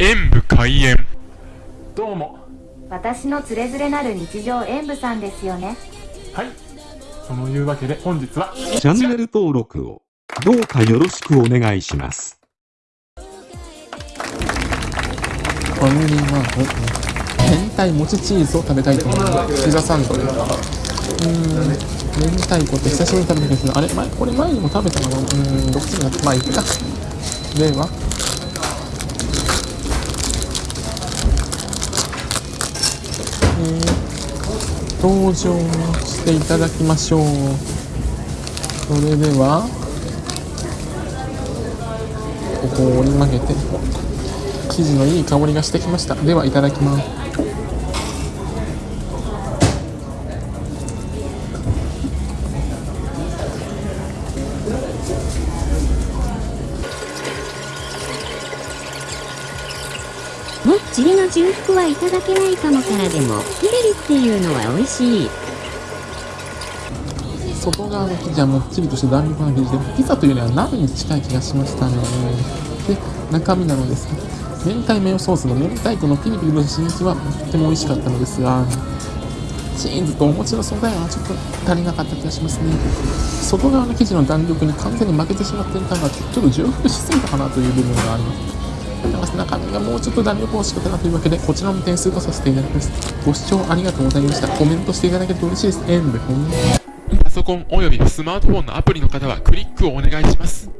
演武開演。どうも。私のつれづれなる日常演舞さんですよね。はい。そのいうわけで本日はチャンネル登録をどうかよろしくお願いします。ファミリーマート明太もちチーズを食べたいと思いますピザサンドで。うーん。明太子って久しぶりに食べたけどあれ？前これ前にも食べたのかな？うーん。どっちになってまあいっか。ではえー、登場していただきましょう。それではここを折り曲げて生地のいい香りがしてきました。ではいただきます。もっちりの重複はいただけないかもからでもピレリっていうのは美味しい。外側の生地はもっちりとして弾力な生地でピザというよりは鍋に近い気がしましたね。で中身なのですが明太マヨソースの明太子のピリピリとした刺激はとっても美味しかったのですがチーズとお餅の素材はちょっと足りなかった気がしますね。外側の生地の弾力に完全に負けてしまっていたのがちょっと重複しすぎたかなという部分があります。なか中身がもうちょっと弾力欲しかったなというわけでこちらも点数とさせていただきます。ご視聴ありがとうございました。コメントしていただけると嬉しいです。エンド。パソコンおよびスマートフォンのアプリの方はクリックをお願いします。